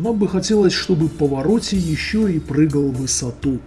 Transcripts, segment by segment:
Нам бы хотелось, чтобы Повороте еще и прыгал в высоту.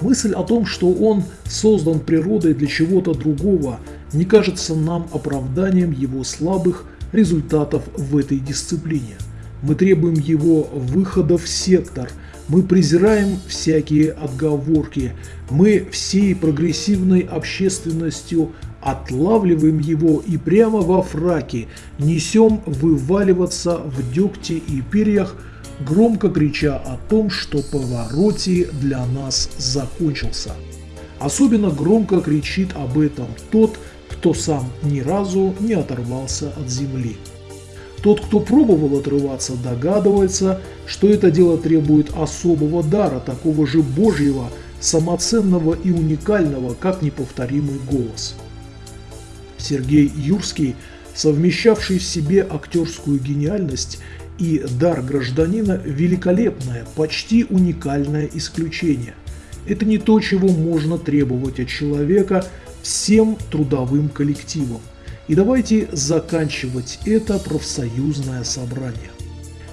Мысль о том, что он создан природой для чего-то другого, не кажется нам оправданием его слабых результатов в этой дисциплине. Мы требуем его выхода в сектор, мы презираем всякие отговорки, мы всей прогрессивной общественностью отлавливаем его и прямо во фраке несем вываливаться в дегте и перьях, громко крича о том, что повороте для нас закончился. Особенно громко кричит об этом тот, кто сам ни разу не оторвался от земли. Тот, кто пробовал отрываться, догадывается, что это дело требует особого дара, такого же божьего, самоценного и уникального, как неповторимый голос. Сергей Юрский, совмещавший в себе актерскую гениальность и дар гражданина, великолепное, почти уникальное исключение. Это не то, чего можно требовать от человека всем трудовым коллективам. И давайте заканчивать это профсоюзное собрание.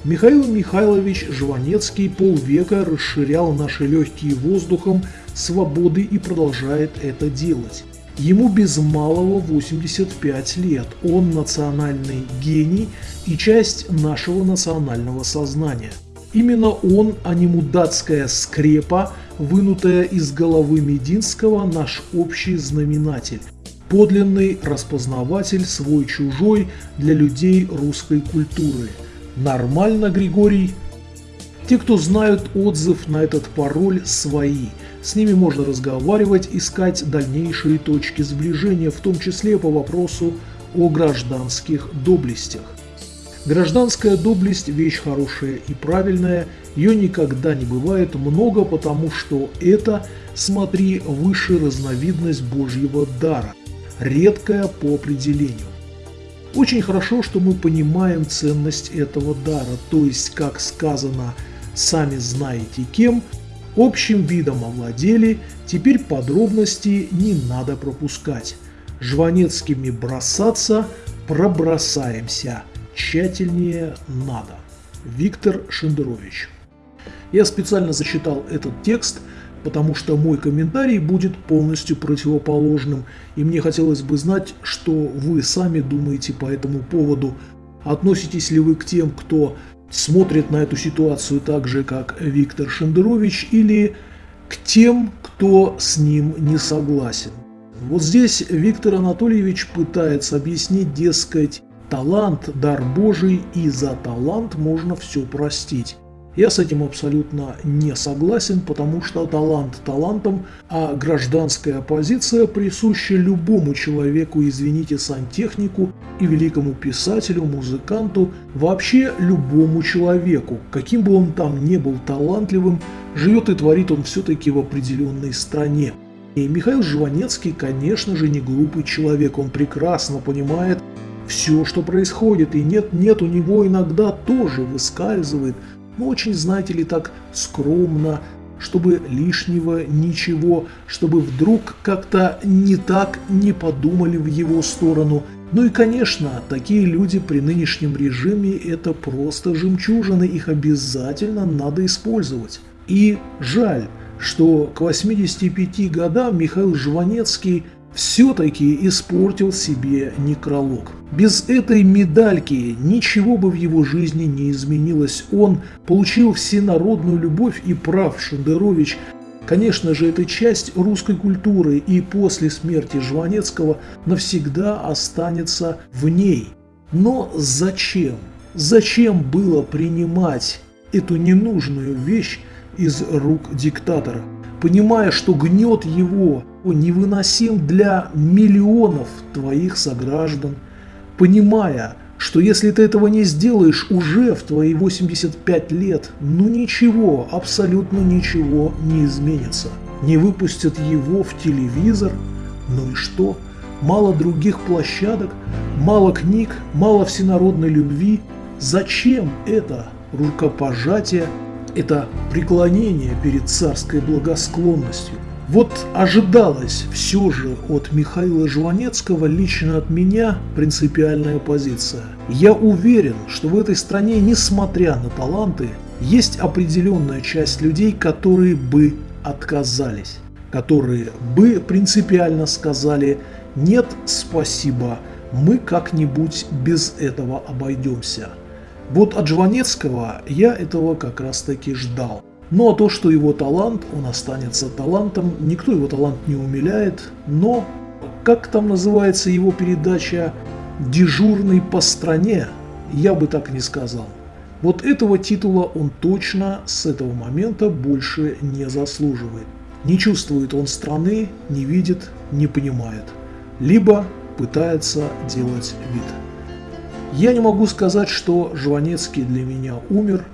Михаил Михайлович Жванецкий полвека расширял наши легкие воздухом свободы и продолжает это делать. Ему без малого 85 лет, он национальный гений и часть нашего национального сознания. Именно он, а не мудацкая скрепа, вынутая из головы Мединского, наш общий знаменатель подлинный распознаватель свой-чужой для людей русской культуры. Нормально, Григорий? Те, кто знают отзыв на этот пароль, свои. С ними можно разговаривать, искать дальнейшие точки сближения, в том числе по вопросу о гражданских доблестях. Гражданская доблесть – вещь хорошая и правильная, ее никогда не бывает много, потому что это, смотри, выше разновидность Божьего дара редкая по определению. Очень хорошо, что мы понимаем ценность этого дара, то есть, как сказано «сами знаете кем», общим видом овладели, теперь подробности не надо пропускать. Жванецкими бросаться пробросаемся, тщательнее надо. Виктор Шендерович. Я специально зачитал этот текст – потому что мой комментарий будет полностью противоположным, и мне хотелось бы знать, что вы сами думаете по этому поводу. Относитесь ли вы к тем, кто смотрит на эту ситуацию так же, как Виктор Шендерович, или к тем, кто с ним не согласен? Вот здесь Виктор Анатольевич пытается объяснить, дескать, талант – дар Божий, и за талант можно все простить. Я с этим абсолютно не согласен, потому что талант талантом, а гражданская позиция присуща любому человеку, извините, сантехнику и великому писателю, музыканту, вообще любому человеку, каким бы он там не был талантливым, живет и творит он все-таки в определенной стране. И Михаил Жванецкий, конечно же, не глупый человек, он прекрасно понимает все, что происходит, и нет-нет, у него иногда тоже выскальзывает – но очень, знаете ли, так скромно, чтобы лишнего ничего, чтобы вдруг как-то не так не подумали в его сторону. Ну и, конечно, такие люди при нынешнем режиме – это просто жемчужины, их обязательно надо использовать. И жаль, что к 85 годам Михаил Жванецкий – все-таки испортил себе некролог. Без этой медальки ничего бы в его жизни не изменилось. Он получил всенародную любовь и прав Шендерович. Конечно же, это часть русской культуры и после смерти Жванецкого навсегда останется в ней. Но зачем? Зачем было принимать эту ненужную вещь из рук диктатора? понимая, что гнет его невыносим для миллионов твоих сограждан, понимая, что если ты этого не сделаешь уже в твои 85 лет, ну ничего, абсолютно ничего не изменится. Не выпустят его в телевизор, ну и что? Мало других площадок, мало книг, мало всенародной любви. Зачем это рукопожатие это преклонение перед царской благосклонностью. Вот ожидалось все же от Михаила Жванецкого, лично от меня, принципиальная позиция. Я уверен, что в этой стране, несмотря на таланты, Есть определенная часть людей, которые бы отказались, которые бы принципиально сказали «нет, спасибо, мы как-нибудь без этого обойдемся». Вот от Жванецкого я этого как раз таки ждал. Ну а то, что его талант, он останется талантом, никто его талант не умиляет, но, как там называется его передача, дежурный по стране, я бы так не сказал. Вот этого титула он точно с этого момента больше не заслуживает. Не чувствует он страны, не видит, не понимает. Либо пытается делать вид. Я не могу сказать, что Жванецкий для меня умер,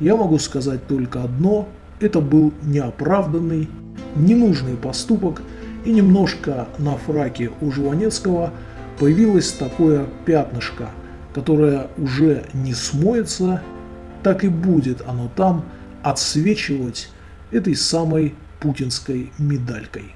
я могу сказать только одно – это был неоправданный, ненужный поступок, и немножко на фраке у Жванецкого появилось такое пятнышко, которое уже не смоется, так и будет оно там отсвечивать этой самой путинской медалькой.